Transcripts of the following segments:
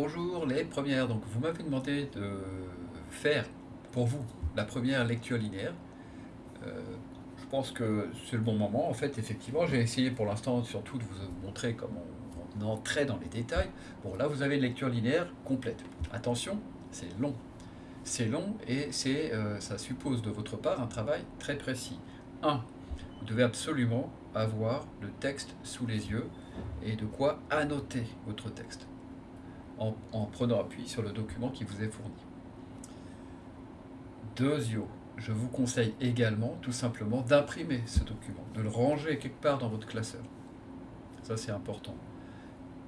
Bonjour les premières, donc vous m'avez demandé de faire pour vous la première lecture linéaire. Euh, je pense que c'est le bon moment. En fait, effectivement, j'ai essayé pour l'instant surtout de vous montrer comment on entrait dans les détails. Bon, là, vous avez une lecture linéaire complète. Attention, c'est long. C'est long et c'est, euh, ça suppose de votre part un travail très précis. 1. Vous devez absolument avoir le texte sous les yeux et de quoi annoter votre texte en, prenant appui sur le document qui vous est fourni. Deuxio, je vous conseille également tout simplement d'imprimer ce document, de le ranger quelque part dans votre classeur. Ça c'est important.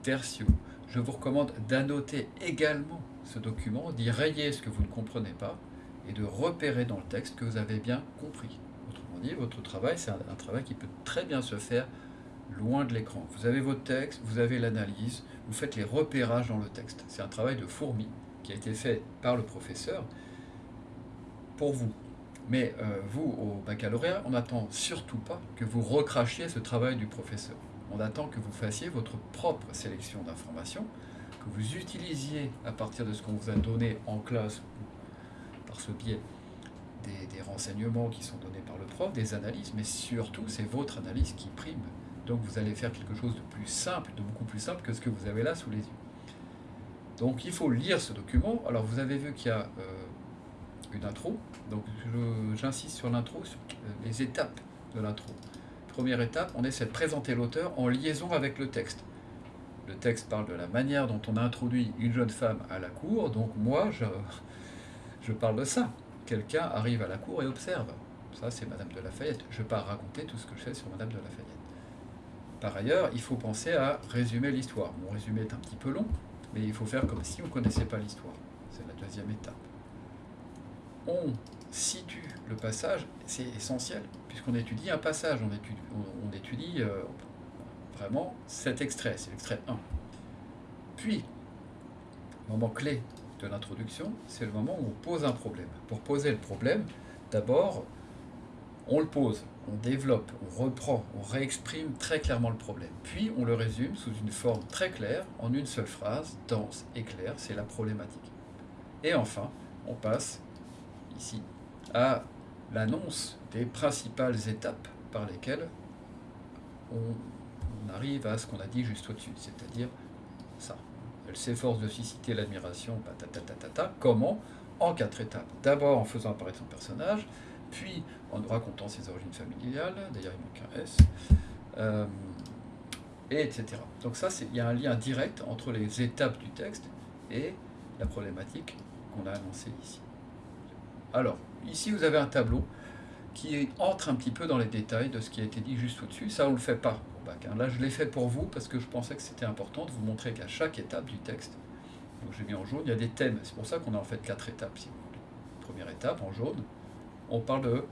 Tertio, je vous recommande d'annoter également ce document, d'y rayer ce que vous ne comprenez pas et de repérer dans le texte que vous avez bien compris. Autrement dit, votre travail, c'est un, travail qui peut très bien se faire loin de l'écran. Vous avez votre texte, vous avez l'analyse, vous faites les repérages dans le texte. C'est un travail de fourmi qui a été fait par le professeur pour vous. Mais euh, vous, au baccalauréat, on n'attend surtout pas que vous recrachiez ce travail du professeur. On attend que vous fassiez votre propre sélection d'informations, que vous utilisiez à partir de ce qu'on vous a donné en classe, par ce biais des, renseignements qui sont donnés par le prof, des analyses, mais surtout c'est votre analyse qui prime. Donc vous allez faire quelque chose de plus simple, de beaucoup plus simple que ce que vous avez là sous les yeux. Donc il faut lire ce document. Alors vous avez vu qu'il y a euh, une intro. Donc j'insiste sur l'intro, sur les étapes de l'intro. Première étape, on essaie de présenter l'auteur en liaison avec le texte. Le texte parle de la manière dont on a introduit une jeune femme à la cour. Donc moi, je, je parle de ça. Quelqu'un arrive à la cour et observe. Ça, c'est Madame de Lafayette. Je ne vais pas raconter tout ce que je fais sur Madame de Lafayette. Par ailleurs, il faut penser à résumer l'histoire. Mon résumé est un petit peu long, mais il faut faire comme si on ne connaissait pas l'histoire. C'est la deuxième étape. On situe le passage, c'est essentiel, puisqu'on étudie un passage, on étudie, euh, vraiment cet extrait, c'est l'extrait 1. Puis, moment clé de l'introduction, c'est le moment où on pose un problème. Pour poser le problème, d'abord, on le pose, on développe, on reprend, on réexprime très clairement le problème. Puis on le résume sous une forme très claire, en une seule phrase, dense et claire, c'est la problématique. Et enfin, on passe ici à l'annonce des principales étapes par lesquelles on arrive à ce qu'on a dit juste au-dessus, c'est-à-dire ça. Elle s'efforce de susciter l'admiration, comment? En quatre étapes. D'abord en faisant apparaître son personnage, puis en racontant ses origines familiales, d'ailleurs il manque un S, euh, et etc. Donc ça, il y a un lien direct entre les étapes du texte et la problématique qu'on a annoncée ici. Alors, ici vous avez un tableau qui entre un petit peu dans les détails de ce qui a été dit juste au-dessus. Ça, on ne le fait pas Hein. Là, je l'ai fait pour vous parce que je pensais que c'était important de vous montrer qu'à chaque étape du texte, donc j'ai mis en jaune, il y a des thèmes. C'est pour ça qu'on a en fait quatre étapes. Première étape, en jaune, on parle de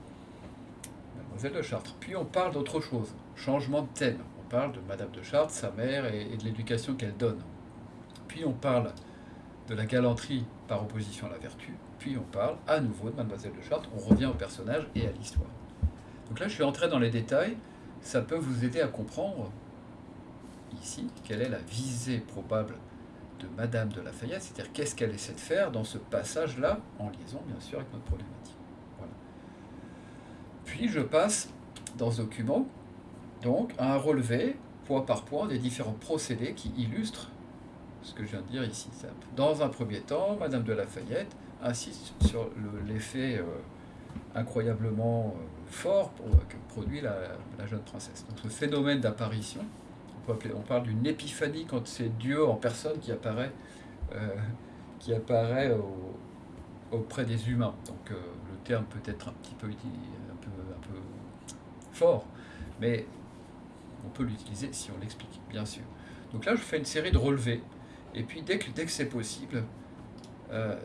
Mademoiselle de Chartres. Puis on parle d'autre chose, changement de thème. On parle de Madame de Chartres, sa mère et, de l'éducation qu'elle donne. Puis on parle de la galanterie par opposition à la vertu. Puis on parle à nouveau de Mademoiselle de Chartres. On revient au personnage et à l'histoire. Donc là, je suis entré dans les détails ça peut vous aider à comprendre ici quelle est la visée probable de Madame de Lafayette, c'est-à-dire qu'est-ce qu'elle essaie de faire dans ce passage-là, en liaison bien sûr avec notre problématique. Puis je passe dans ce document donc à un relevé point par point des différents procédés qui illustrent ce que je viens de dire ici. Dans un premier temps, Madame de Lafayette insiste sur l'effet euh, incroyablement euh, fort pour, que produit la, jeune princesse. Donc ce phénomène d'apparition, on, on, parle d'une épiphanie quand c'est Dieu en personne qui apparaît, euh, qui apparaît auprès des humains. Donc euh, le terme peut être un petit peu, un peu, peu fort, mais on peut l'utiliser si on l'explique, bien sûr. Donc là, je fais une série de relevés, et puis dès que, dès que c'est possible,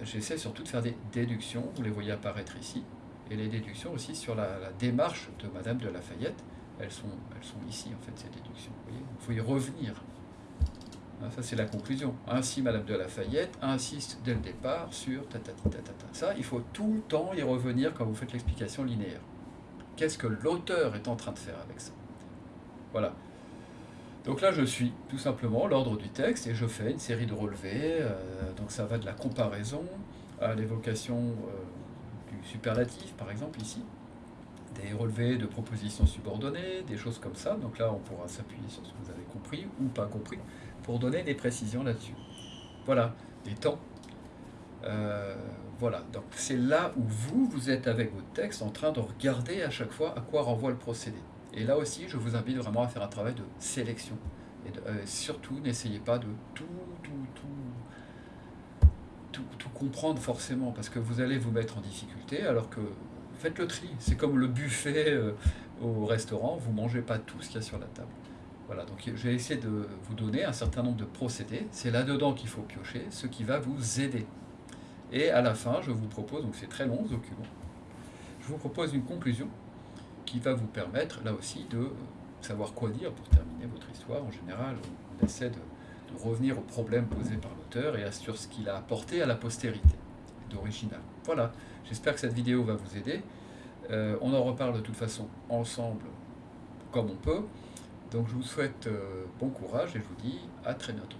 j'essaie surtout de faire des déductions, vous les voyez apparaître ici, et les déductions aussi sur la, démarche de Madame de Lafayette. Elles sont, elles sont ici, en fait, ces déductions. Il faut y revenir. Hein, ça, c'est la conclusion. Ainsi, Madame de Lafayette insiste dès le départ sur ta Ça, il faut tout le temps y revenir quand vous faites l'explication linéaire. Qu'est-ce que l'auteur est en train de faire avec ça Voilà. Donc là, je suis tout simplement l'ordre du texte et je fais une série de relevés. euh, donc ça va de la comparaison à l'évocation euh, du superlatif, par exemple ici, des relevés de propositions subordonnées, des choses comme ça. Donc là, on pourra s'appuyer sur ce que vous avez compris ou pas compris pour donner des précisions là-dessus. Voilà, des temps. Euh, voilà, donc c'est là où vous, vous êtes avec votre texte en train de regarder à chaque fois à quoi renvoie le procédé. Et là aussi, je vous invite vraiment à faire un travail de sélection. Et euh, surtout, n'essayez pas de tout, tout, tout, tout, tout comprendre forcément, parce que vous allez vous mettre en difficulté, alors que faites le tri. C'est comme le buffet euh, au restaurant, vous mangez pas tout ce qu'il y a sur la table. Voilà, donc je vais essayer de vous donner un certain nombre de procédés. C'est là-dedans qu'il faut piocher, ce qui va vous aider. Et à la fin, je vous propose, donc c'est très long ce document, je vous propose une conclusion qui va vous permettre là aussi de savoir quoi dire pour terminer votre histoire. En général, on essaie de, revenir aux problèmes posés par l'auteur et à- sur ce qu'il a apporté à la postérité d'original. Voilà, j'espère que cette vidéo va vous aider. Euh, on en reparle de toute façon ensemble comme on peut. Donc je vous souhaite euh, bon courage et je vous dis à très bientôt.